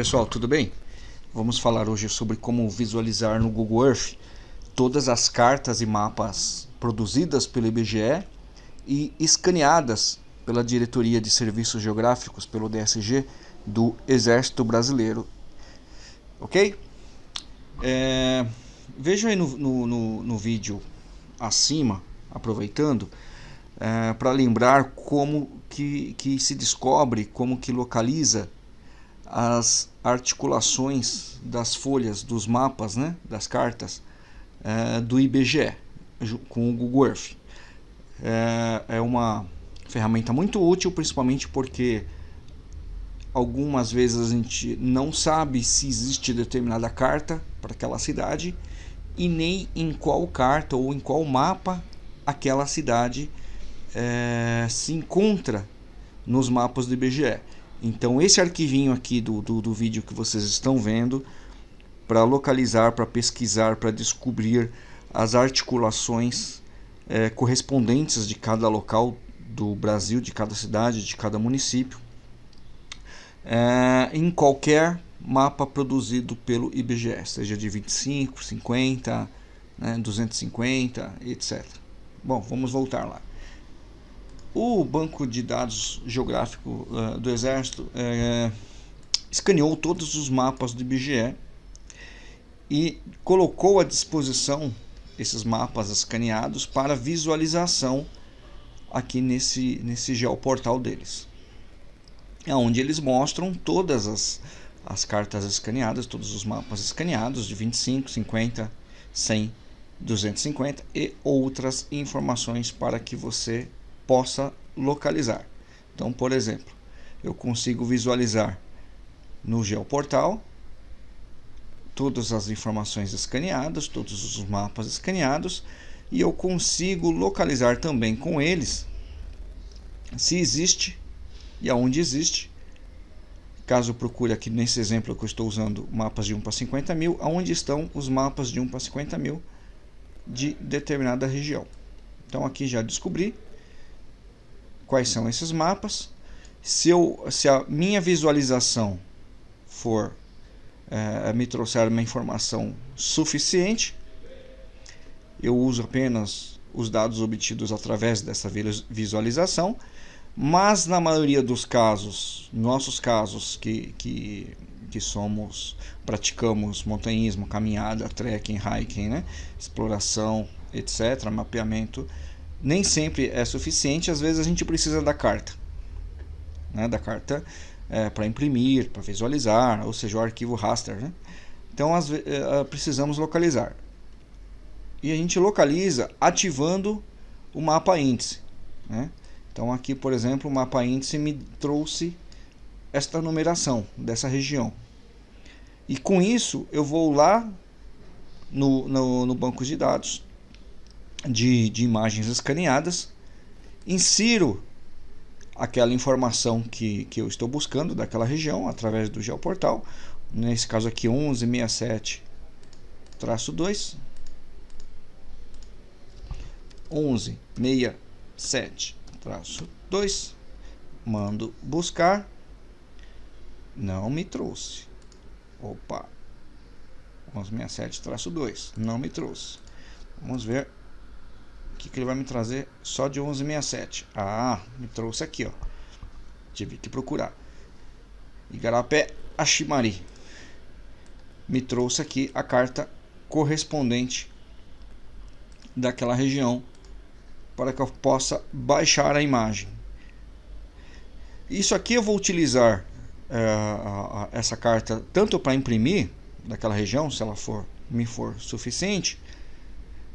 Pessoal, tudo bem? Vamos falar hoje sobre como visualizar no Google Earth todas as cartas e mapas produzidas pelo IBGE e escaneadas pela Diretoria de Serviços Geográficos, pelo DSG, do Exército Brasileiro. Ok? É, vejam aí no, no, no, no vídeo acima, aproveitando, é, para lembrar como que, que se descobre, como que localiza as articulações das folhas, dos mapas, né, das cartas é, do IBGE com o Google Earth. É, é uma ferramenta muito útil, principalmente porque algumas vezes a gente não sabe se existe determinada carta para aquela cidade e nem em qual carta ou em qual mapa aquela cidade é, se encontra nos mapas do IBGE. Então esse arquivinho aqui do, do, do vídeo que vocês estão vendo para localizar, para pesquisar, para descobrir as articulações é, correspondentes de cada local do Brasil, de cada cidade, de cada município, é, em qualquer mapa produzido pelo IBGE, seja de 25, 50, né, 250, etc. Bom, vamos voltar lá. O Banco de Dados Geográfico uh, do Exército uh, escaneou todos os mapas do IBGE e colocou à disposição esses mapas escaneados para visualização aqui nesse, nesse geoportal deles. É onde eles mostram todas as, as cartas escaneadas, todos os mapas escaneados de 25, 50, 100, 250 e outras informações para que você possa localizar. Então, por exemplo, eu consigo visualizar no geoportal todas as informações escaneadas, todos os mapas escaneados e eu consigo localizar também com eles se existe e aonde existe. Caso procure aqui nesse exemplo que eu estou usando mapas de 1 para 50 mil, aonde estão os mapas de 1 para 50 mil de determinada região. Então aqui já descobri quais são esses mapas. Se, eu, se a minha visualização for é, me trouxer uma informação suficiente, eu uso apenas os dados obtidos através dessa visualização, mas na maioria dos casos, nossos casos que, que, que somos, praticamos montanhismo, caminhada, trekking, hiking, né? exploração, etc., mapeamento, nem sempre é suficiente, às vezes a gente precisa da carta. Né? Da carta é, para imprimir, para visualizar, ou seja, o arquivo raster. Né? Então às, é, precisamos localizar. E a gente localiza ativando o mapa índice. Né? Então aqui, por exemplo, o mapa índice me trouxe esta numeração dessa região. E com isso eu vou lá no, no, no banco de dados de, de imagens escaneadas, insiro aquela informação que, que eu estou buscando daquela região através do geoportal, nesse caso aqui 1167 traço 2 1167 traço 2 mando buscar. Não me trouxe. Opa. 1167 traço 2 não me trouxe. Vamos ver que, que ele vai me trazer só de 1167? Ah, me trouxe aqui, ó. Tive que procurar. Igarapé Ashimari. Me trouxe aqui a carta correspondente daquela região para que eu possa baixar a imagem. Isso aqui eu vou utilizar uh, essa carta tanto para imprimir daquela região, se ela for me for suficiente,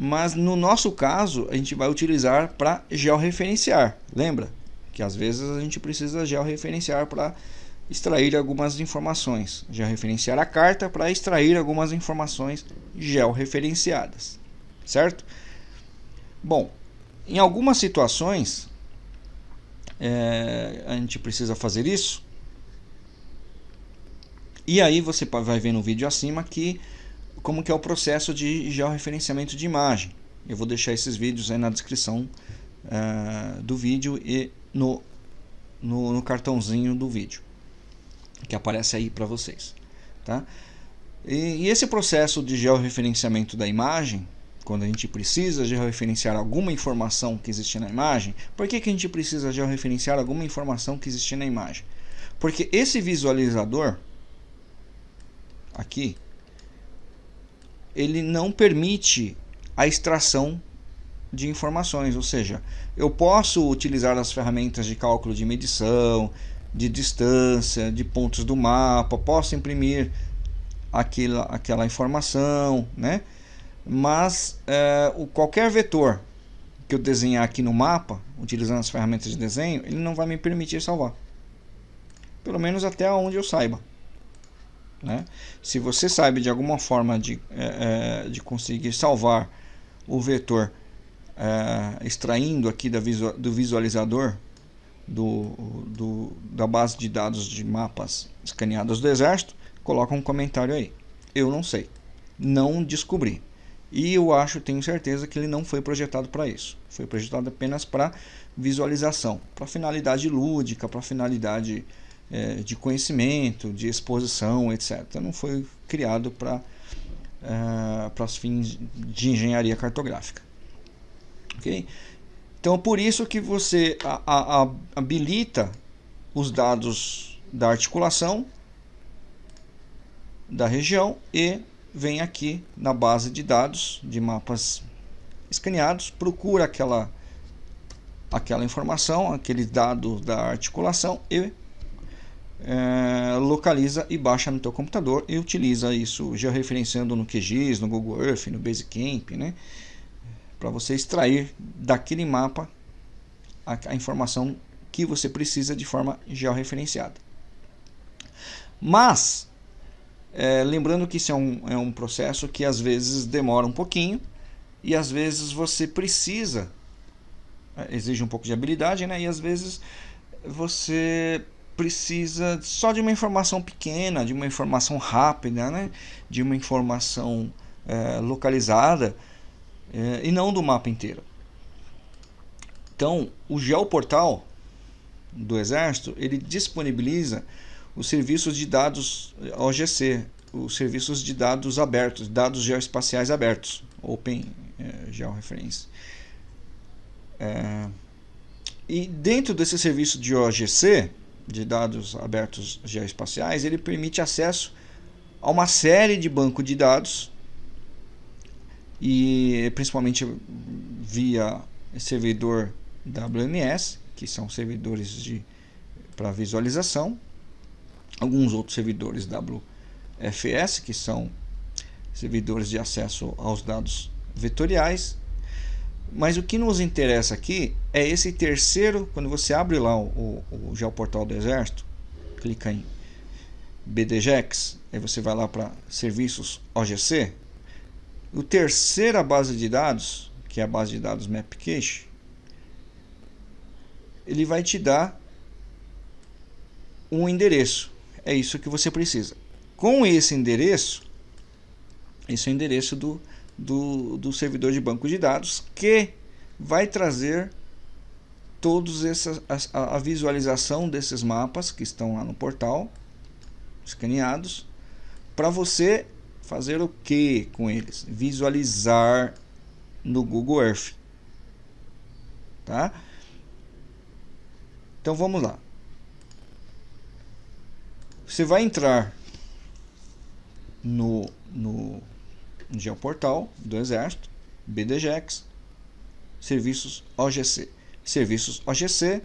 mas no nosso caso a gente vai utilizar para georreferenciar. Lembra que às vezes a gente precisa georreferenciar para extrair algumas informações, georreferenciar a carta para extrair algumas informações georreferenciadas, certo? Bom, em algumas situações é, a gente precisa fazer isso. E aí você vai ver no vídeo acima que como que é o processo de georreferenciamento de imagem. Eu vou deixar esses vídeos aí na descrição uh, do vídeo e no, no, no, cartãozinho do vídeo. que aparece aí para vocês. Tá? E, e esse processo de georreferenciamento da imagem, quando a gente precisa georreferenciar alguma informação que existe na imagem, por que, que a gente precisa georreferenciar alguma informação que existe na imagem? Porque esse visualizador, aqui, ele não permite a extração de informações, ou seja, eu posso utilizar as ferramentas de cálculo de medição, de distância, de pontos do mapa, posso imprimir aquela, aquela informação, né? mas é, o, qualquer vetor que eu desenhar aqui no mapa, utilizando as ferramentas de desenho, ele não vai me permitir salvar. Pelo menos até onde eu saiba. Né? Se você sabe de alguma forma de, é, é de conseguir salvar o vetor é, extraindo aqui da visual, do visualizador do, do, da base de dados de mapas escaneados do Exército, coloca um comentário aí. Eu não sei, não descobri. E eu acho, tenho certeza que ele não foi projetado para isso. Foi projetado apenas para visualização, para finalidade lúdica, para finalidade é, de conhecimento, de exposição, etc. Não foi criado para é, para os fins de engenharia cartográfica. Ok? Então, por isso que você a, a, a, habilita os dados da articulação da região e vem aqui na base de dados de mapas escaneados, procura aquela aquela informação, aquele dado da articulação e é, localiza e baixa no teu computador e utiliza isso georreferenciando no QGIS, no Google Earth, no Basecamp, né? Para você extrair daquele mapa a, a, informação que você precisa de forma georreferenciada. Mas, é, lembrando que isso é um, é um processo que às vezes demora um pouquinho e às vezes você precisa, é, exige um pouco de habilidade, né? E às vezes você precisa só de uma informação pequena, de uma informação rápida, né? de uma informação é, localizada é, e não do mapa inteiro. Então, o Geoportal do Exército ele disponibiliza os serviços de dados OGC, os serviços de dados abertos, dados geoespaciais abertos, Open é, Georeference. É, e dentro desse serviço de OGC, de dados abertos geoespaciais, ele permite acesso a uma série de bancos de dados e principalmente via servidor WMS, que são servidores de para visualização, alguns outros servidores WFS, que são servidores de acesso aos dados vetoriais mas o que nos interessa aqui é esse terceiro, quando você abre lá o, o, o Geoportal do Exército, clica em BDGEX, aí você vai lá para serviços OGC, o terceira base de dados, que é a base de dados MapCache, ele vai te dar um endereço. É isso que você precisa. Com esse endereço, esse é o endereço do do, do servidor de banco de dados que vai trazer todos essas a, a, visualização desses mapas que estão lá no portal escaneados para você fazer o que com eles? Visualizar no Google Earth tá? Então vamos lá. Você vai entrar no, no Geoportal do Exército, BDGEX, serviços OGC. Serviços OGC,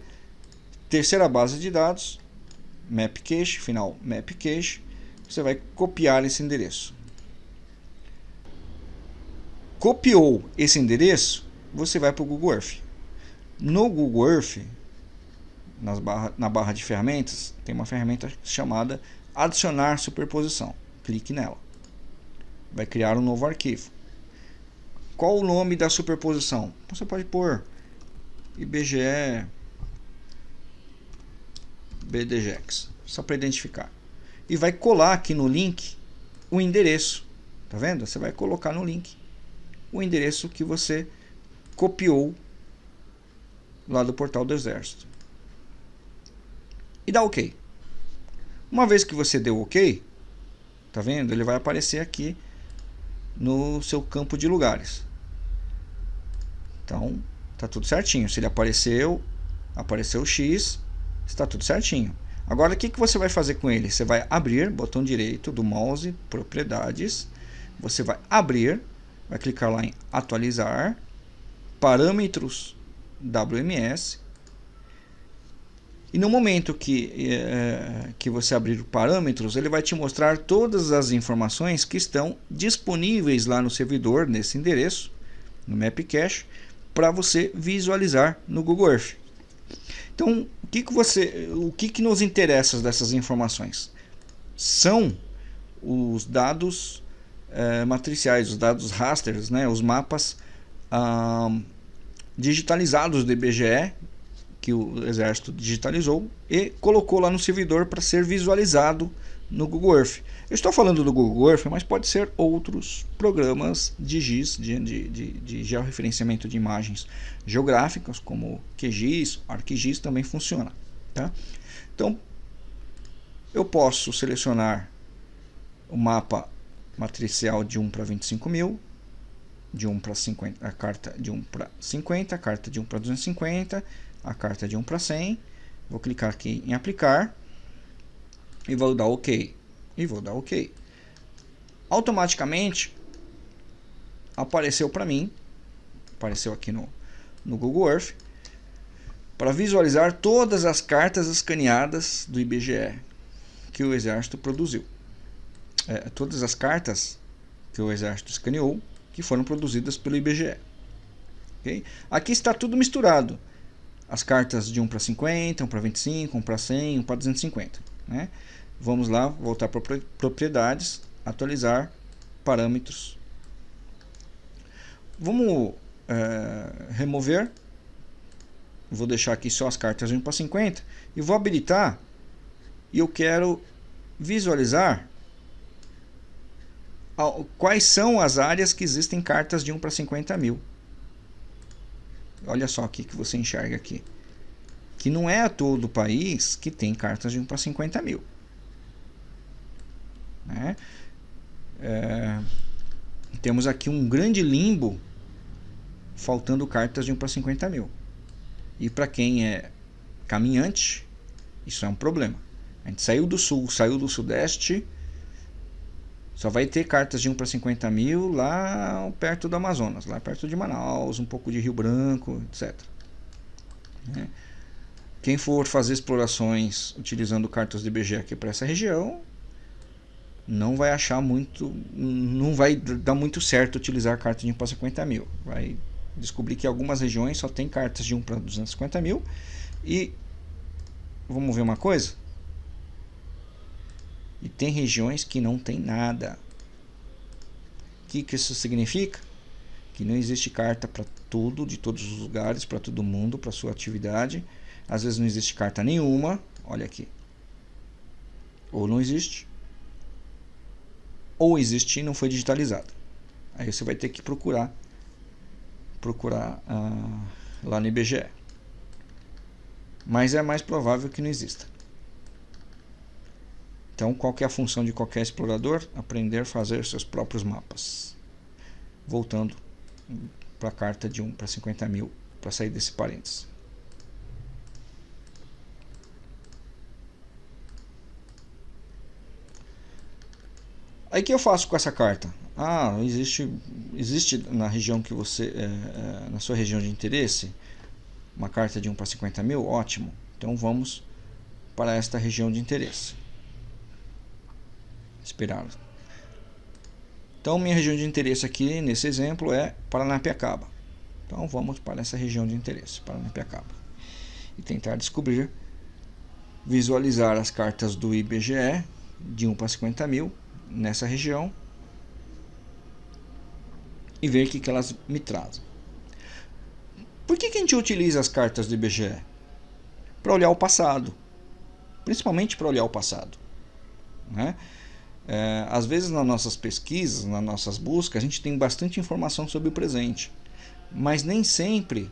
terceira base de dados, MapCache, final MapCache, você vai copiar esse endereço. Copiou esse endereço, você vai para o Google Earth. No Google Earth, nas barra, na barra de ferramentas, tem uma ferramenta chamada adicionar superposição. Clique nela vai criar um novo arquivo. Qual o nome da superposição? Você pode pôr IBGE BDGEX, só para identificar. E vai colar aqui no link o endereço. Tá vendo? Você vai colocar no link o endereço que você copiou lá do portal do Exército. E dá OK. Uma vez que você deu OK, tá vendo? Ele vai aparecer aqui no seu campo de lugares. Então, tá tudo certinho. Se ele apareceu, apareceu X, está tudo certinho. Agora, o que, que você vai fazer com ele? Você vai abrir, botão direito do mouse, propriedades. Você vai abrir, vai clicar lá em atualizar, parâmetros WMS. E no momento que, é, que você abrir parâmetros, ele vai te mostrar todas as informações que estão disponíveis lá no servidor, nesse endereço, no Mapcache, para você visualizar no Google Earth. Então, o que, que você, o que, que nos interessa dessas informações? São os dados é, matriciais, os dados rasters, né, os mapas ah, digitalizados do IBGE que o exército digitalizou e colocou lá no servidor para ser visualizado no Google Earth. Eu estou falando do Google Earth, mas pode ser outros programas de GIS, de, de, de, de georreferenciamento de imagens geográficas, como QGIS, ArcGIS também funciona. Tá? Então, eu posso selecionar o mapa matricial de 1 para 25 mil, de 1 para 50, a carta de 1 para 50, a carta de 1 para 250, a carta de 1 para 100. Vou clicar aqui em aplicar e vou dar OK. E vou dar OK. Automaticamente apareceu para mim, apareceu aqui no, no Google Earth, para visualizar todas as cartas escaneadas do IBGE que o Exército produziu. É, todas as cartas que o Exército escaneou que foram produzidas pelo IBGE. Okay? Aqui está tudo misturado. As cartas de 1 para 50, 1 para 25, 1 para 100, 1 para 250. Né? Vamos lá, voltar para propriedades, atualizar parâmetros. Vamos é, remover. Vou deixar aqui só as cartas de 1 para 50 e vou habilitar. E eu quero visualizar quais são as áreas que existem cartas de 1 para 50 mil. Olha só o que você enxerga aqui. Que não é todo o país que tem cartas de 1 para 50 mil. Né? É, temos aqui um grande limbo faltando cartas de 1 para 50 mil. E para quem é caminhante, isso é um problema. A gente saiu do sul, saiu do sudeste, só vai ter cartas de 1 para 50 mil lá perto do Amazonas, lá perto de Manaus, um pouco de Rio Branco, etc. Né? Quem for fazer explorações utilizando cartas de IBGE aqui para essa região, não vai achar muito, não vai dar muito certo utilizar cartas de 1 para 50 mil. Vai descobrir que algumas regiões só tem cartas de 1 para 250 mil e vamos ver uma coisa e tem regiões que não tem nada. O que, que isso significa? Que não existe carta para tudo, de todos os lugares, para todo mundo, para sua atividade. Às vezes não existe carta nenhuma. Olha aqui. Ou não existe. Ou existe e não foi digitalizado. Aí você vai ter que procurar procurar ah, lá no IBGE. Mas é mais provável que não exista. Então, qual é a função de qualquer explorador? Aprender a fazer seus próprios mapas. Voltando para a carta de 1 para 50 mil, para sair desse parênteses. Aí o que eu faço com essa carta? Ah, existe, existe na região que você, é, é, na sua região de interesse, uma carta de 1 para 50 mil? Ótimo. Então vamos para esta região de interesse esperá Então, minha região de interesse aqui, nesse exemplo, é Paranapiacaba. Então, vamos para essa região de interesse, Paranapiacaba. E tentar descobrir, visualizar as cartas do IBGE, de 1 para 50 mil, nessa região. E ver o que, que elas me trazem. Por que, que a gente utiliza as cartas do IBGE? Para olhar o passado. Principalmente para olhar o passado. Né? É, às vezes nas nossas pesquisas, nas nossas buscas, a gente tem bastante informação sobre o presente, mas nem sempre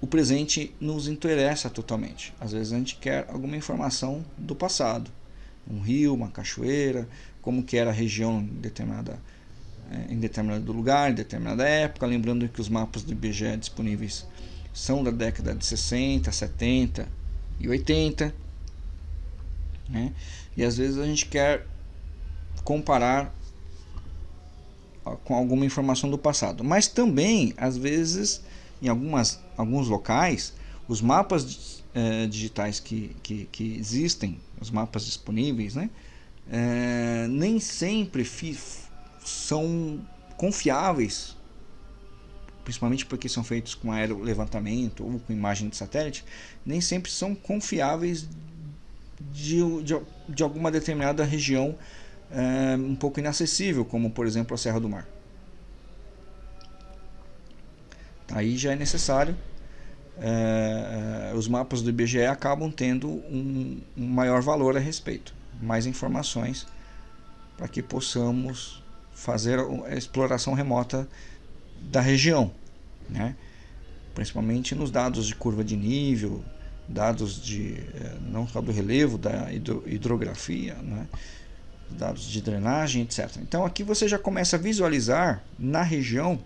o presente nos interessa totalmente. Às vezes a gente quer alguma informação do passado. um rio, uma cachoeira, como que era a região determinada é, em determinado lugar, em determinada época, lembrando que os mapas do IBGE disponíveis são da década de 60, 70 e 80, né? E às vezes a gente quer comparar com alguma informação do passado, mas também às vezes em algumas alguns locais os mapas é, digitais que, que, que, existem, os mapas disponíveis, né? É, nem sempre são confiáveis, principalmente porque são feitos com aerolevantamento ou com imagem de satélite, nem sempre são confiáveis de, de, de alguma determinada região é, um pouco inacessível, como por exemplo a Serra do Mar. Aí já é necessário, é, os mapas do IBGE acabam tendo um, um maior valor a respeito, mais informações para que possamos fazer a exploração remota da região, né? principalmente nos dados de curva de nível, dados de eh, não só do relevo, da hidrografia, né? Dados de drenagem, etc. Então aqui você já começa a visualizar na região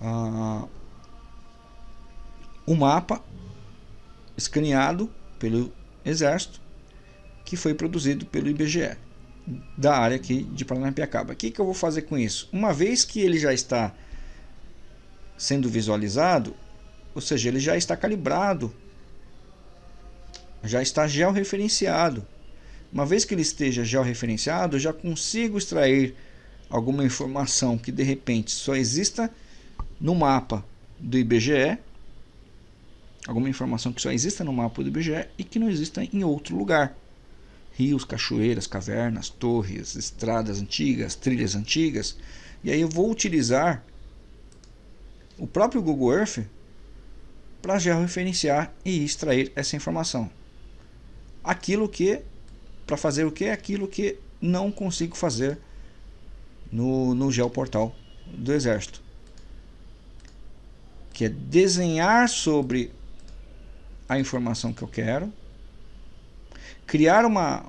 ah, o mapa escaneado pelo Exército que foi produzido pelo IBGE da área aqui de Paranapiacaba. O que, que eu vou fazer com isso? Uma vez que ele já está sendo visualizado, ou seja, ele já está calibrado, já está georreferenciado. Uma vez que ele esteja georreferenciado, eu já consigo extrair alguma informação que de repente só exista no mapa do IBGE, alguma informação que só exista no mapa do IBGE e que não exista em outro lugar rios, cachoeiras, cavernas, torres, estradas antigas, trilhas antigas. E aí eu vou utilizar o próprio Google Earth para georreferenciar e extrair essa informação. Aquilo que, para fazer o que? Aquilo que não consigo fazer no, no Geoportal do Exército. Que é desenhar sobre a informação que eu quero, criar uma,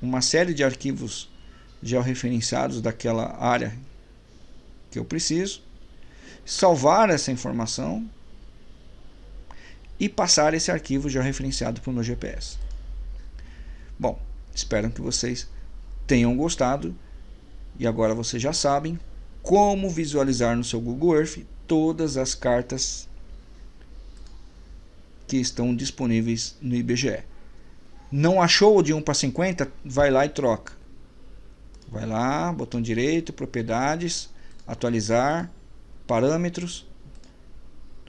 uma série de arquivos georreferenciados daquela área que eu preciso, salvar essa informação e passar esse arquivo georreferenciado para o meu GPS. Bom, espero que vocês tenham gostado e agora vocês já sabem como visualizar no seu Google Earth todas as cartas que estão disponíveis no IBGE. Não achou de 1 para 50? Vai lá e troca. Vai lá, botão direito, propriedades, atualizar, parâmetros.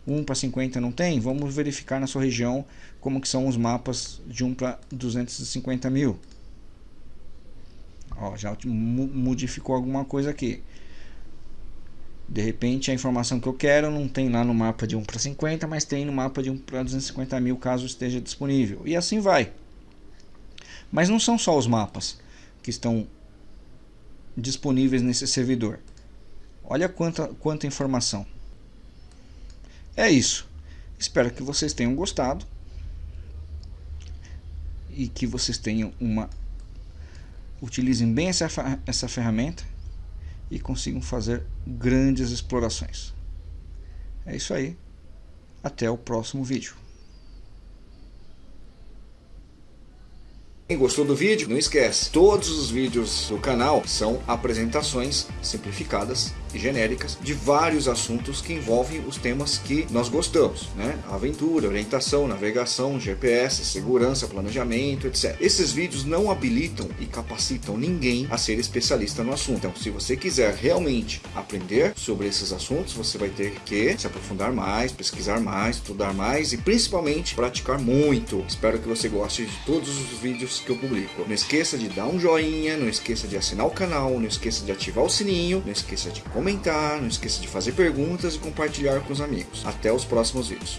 1 para 50 não tem? Vamos verificar na sua região como que são os mapas de 1 para 250 mil. Ó, já modificou alguma coisa aqui. De repente a informação que eu quero não tem lá no mapa de 1 para 50, mas tem no mapa de 1 para 250 mil caso esteja disponível. E assim vai. Mas não são só os mapas que estão disponíveis nesse servidor. Olha quanta, quanta informação. É isso. Espero que vocês tenham gostado e que vocês tenham uma utilizem bem essa, essa ferramenta e consigam fazer grandes explorações. É isso aí. Até o próximo vídeo. Quem gostou do vídeo, não esquece, todos os vídeos do canal são apresentações simplificadas genéricas de vários assuntos que envolvem os temas que nós gostamos, né? Aventura, orientação, navegação, GPS, segurança, planejamento, etc. Esses vídeos não habilitam e capacitam ninguém a ser especialista no assunto. Então, se você quiser realmente aprender sobre esses assuntos, você vai ter que se aprofundar mais, pesquisar mais, estudar mais e principalmente praticar muito. Espero que você goste de todos os vídeos que eu publico. Não esqueça de dar um joinha, não esqueça de assinar o canal, não esqueça de ativar o sininho, não esqueça de comentar, não esqueça de fazer perguntas e compartilhar com os amigos. Até os próximos vídeos.